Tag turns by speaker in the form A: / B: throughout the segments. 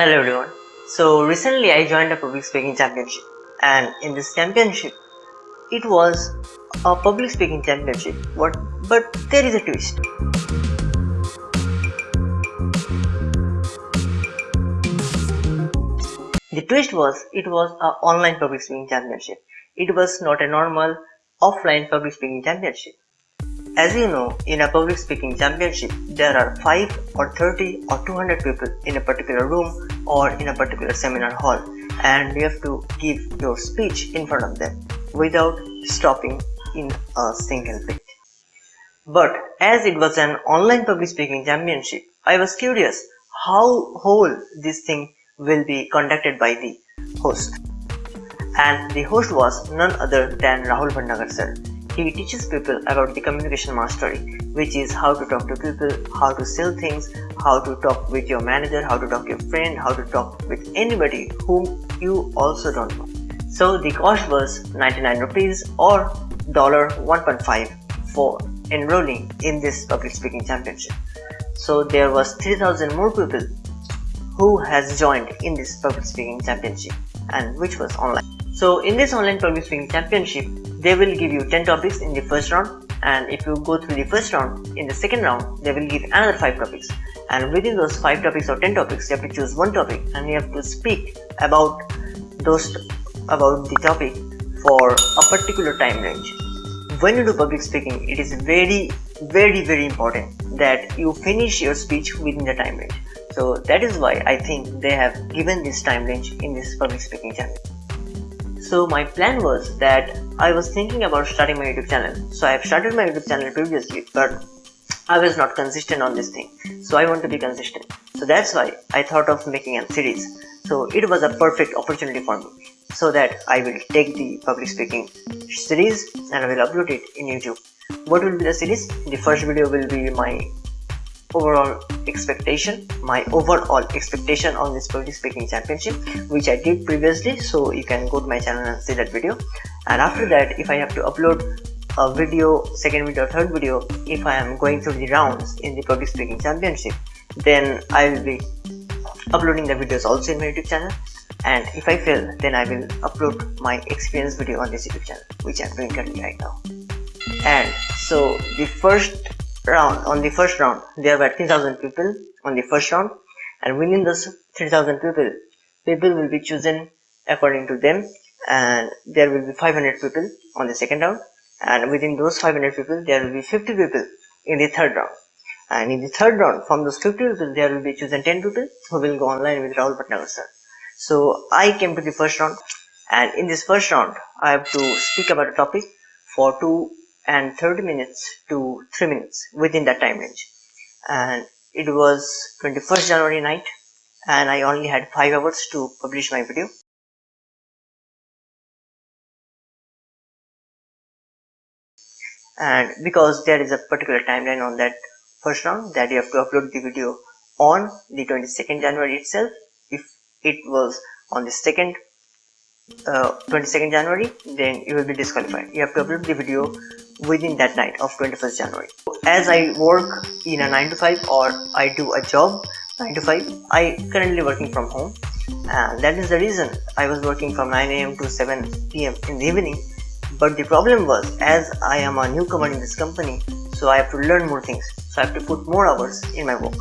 A: Hello everyone. So recently I joined a public speaking championship and in this championship it was a public speaking championship what but there is a twist. The twist was it was an online public speaking championship. It was not a normal offline public speaking championship. As you know, in a public speaking championship, there are 5 or 30 or 200 people in a particular room or in a particular seminar hall and you have to give your speech in front of them without stopping in a single bit. But as it was an online public speaking championship, I was curious how whole this thing will be conducted by the host. And the host was none other than Rahul Bhatnagar sir he teaches people about the communication mastery, which is how to talk to people, how to sell things, how to talk with your manager, how to talk to your friend, how to talk with anybody whom you also don't know. So the cost was 99 rupees or dollar $1.5 for enrolling in this public speaking championship. So there was 3000 more people who has joined in this public speaking championship and which was online. So in this online public speaking championship, they will give you 10 topics in the first round and if you go through the first round in the second round they will give another 5 topics. And within those 5 topics or 10 topics you have to choose one topic and you have to speak about those about the topic for a particular time range. When you do public speaking it is very very very important that you finish your speech within the time range. So that is why i think they have given this time range in this public speaking channel so my plan was that I was thinking about starting my YouTube channel. So I have started my YouTube channel previously, but I was not consistent on this thing. So I want to be consistent. So that's why I thought of making a series. So it was a perfect opportunity for me. So that I will take the public speaking series and I will upload it in YouTube. What will be the series? The first video will be my overall expectation my overall expectation on this public speaking championship which i did previously. So you can go to my channel and see that video. And after that if i have to upload a video second video third video if i am going through the rounds in the public speaking championship then i will be uploading the videos also in my youtube channel. And if i fail then i will upload my experience video on this youtube channel which i'm doing currently right now. And so the first round on the first round. There were 3000 people on the first round and within those 3000 people people will be chosen according to them and there will be 500 people on the second round and within those 500 people there will be 50 people in the third round. And in the third round from those 50 people there will be chosen 10 people who will go online with Rahul Bhatnagar sir. So I came to the first round and in this first round I have to speak about a topic for two and 30 minutes to 3 minutes within that time range. And it was 21st January night and I only had 5 hours to publish my video. And because there is a particular timeline on that first round that you have to upload the video on the 22nd January itself. If it was on the second uh, 22nd January then you will be disqualified. You have to upload the video within that night of 21st January. As I work in a 9 to 5 or I do a job 9 to 5, I currently working from home. And that is the reason I was working from 9 am to 7 pm in the evening. But the problem was as I am a newcomer in this company so I have to learn more things. So I have to put more hours in my work.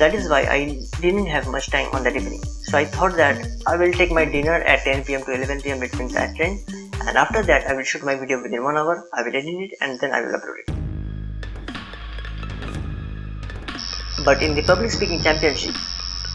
A: That is why I didn't have much time on that evening. So I thought that I will take my dinner at 10 pm to 11 pm between that range and after that I will shoot my video within one hour, I will edit it and then I will upload it. But in the public speaking championship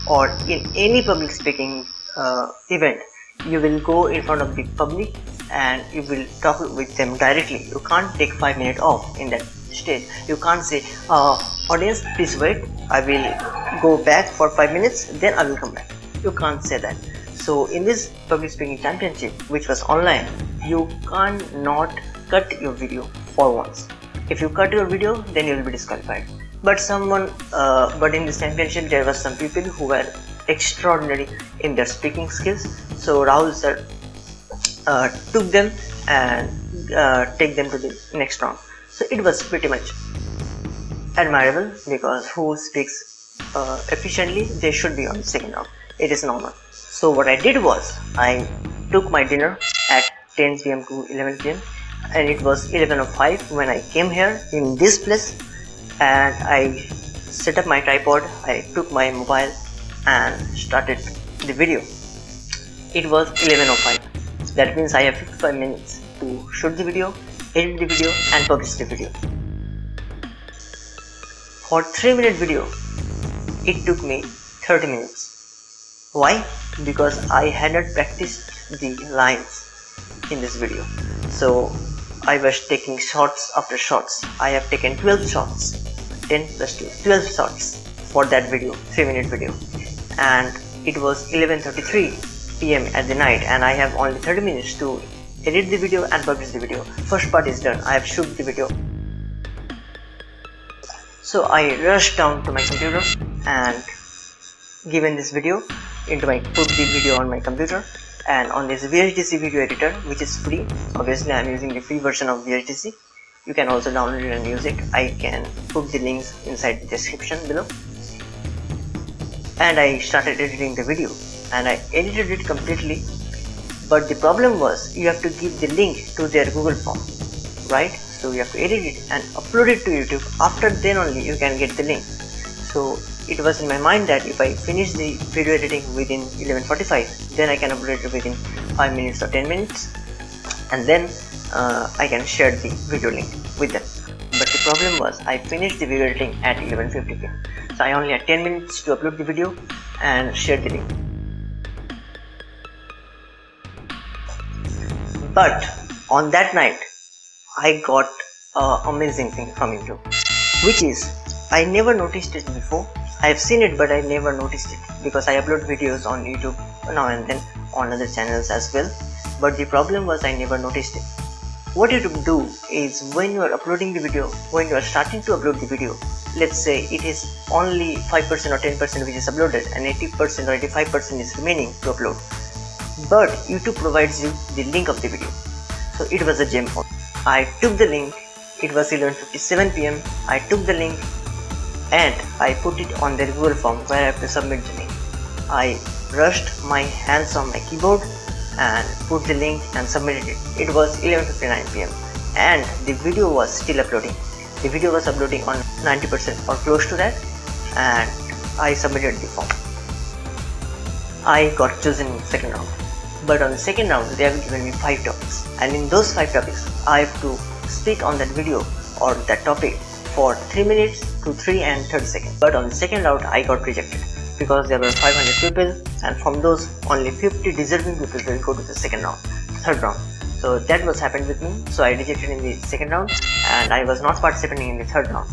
A: or in any public speaking uh, event, you will go in front of the public and you will talk with them directly. You can't take 5 minutes off in that stage. You can't say, uh, audience please wait, I will go back for 5 minutes then I will come back. You can't say that. So in this public speaking championship which was online, you can't not cut your video for once. If you cut your video then you will be disqualified. But someone uh, but in this championship there were some people who were extraordinary in their speaking skills. So Rahul sir uh, took them and uh, take them to the next round. So it was pretty much admirable because who speaks uh, efficiently they should be on the second round. It is normal so what I did was I took my dinner at 10 pm to 11 pm and it was 11.05 when I came here in this place and I set up my tripod I took my mobile and started the video. It was 11.05 that means I have 55 minutes to shoot the video edit the video and publish the video. For 3 minute video it took me 30 minutes why? Because I had not practiced the lines in this video. So I was taking shots after shots. I have taken 12 shots. 10 plus 2 12 shots for that video 3 minute video. And it was 11.33 pm at the night and I have only 30 minutes to edit the video and publish the video. First part is done. I have shoot the video. So I rushed down to my computer and given this video into my the video on my computer and on this VSDC video editor which is free. Obviously I'm using the free version of VSDC you can also download it and use it. I can put the links inside the description below. And I started editing the video. And I edited it completely. But the problem was you have to give the link to their Google form right? So you have to edit it and upload it to YouTube. After then only you can get the link. So it was in my mind that if I finish the video editing within 11.45 then I can upload it within 5 minutes or 10 minutes and then uh, I can share the video link with them. But the problem was I finished the video editing at 11.50 so I only had 10 minutes to upload the video and share the link. But on that night I got an amazing thing from YouTube which is I never noticed it before I have seen it but I never noticed it because I upload videos on YouTube now and then on other channels as well. But the problem was I never noticed it. What you do is when you are uploading the video, when you are starting to upload the video, let's say it is only 5% or 10% which is uploaded and 80% or 85% is remaining to upload. But YouTube provides you the link of the video. So it was a gem. I took the link. It was 11.57 pm I took the link and I put it on the Google form where I have to submit the link. I rushed my hands on my keyboard and put the link and submitted it. It was 11.59 pm and the video was still uploading. The video was uploading on 90% or close to that and I submitted the form. I got chosen in second round. But on the second round they have given me 5 topics and in those 5 topics I have to speak on that video or that topic for 3 minutes to 3 and 30 seconds. But on the second round I got rejected because there were 500 people and from those only 50 deserving people will go to the second round third round. So that was happened with me. So I rejected in the second round and I was not participating in the third round.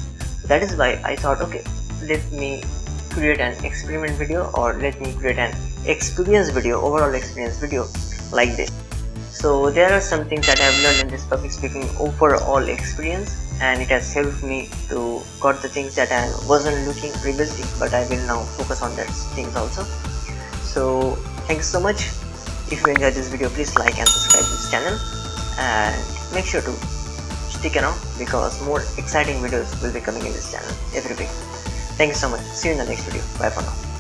A: That is why I thought okay let me create an experiment video or let me create an experience video overall experience video like this so there are some things that I have learned in this public speaking overall experience and it has helped me to got the things that I wasn't looking previously but I will now focus on that things also. So thank you so much. If you enjoyed this video please like and subscribe to this channel and make sure to stick around because more exciting videos will be coming in this channel every week. Thank you so much. See you in the next video. Bye for now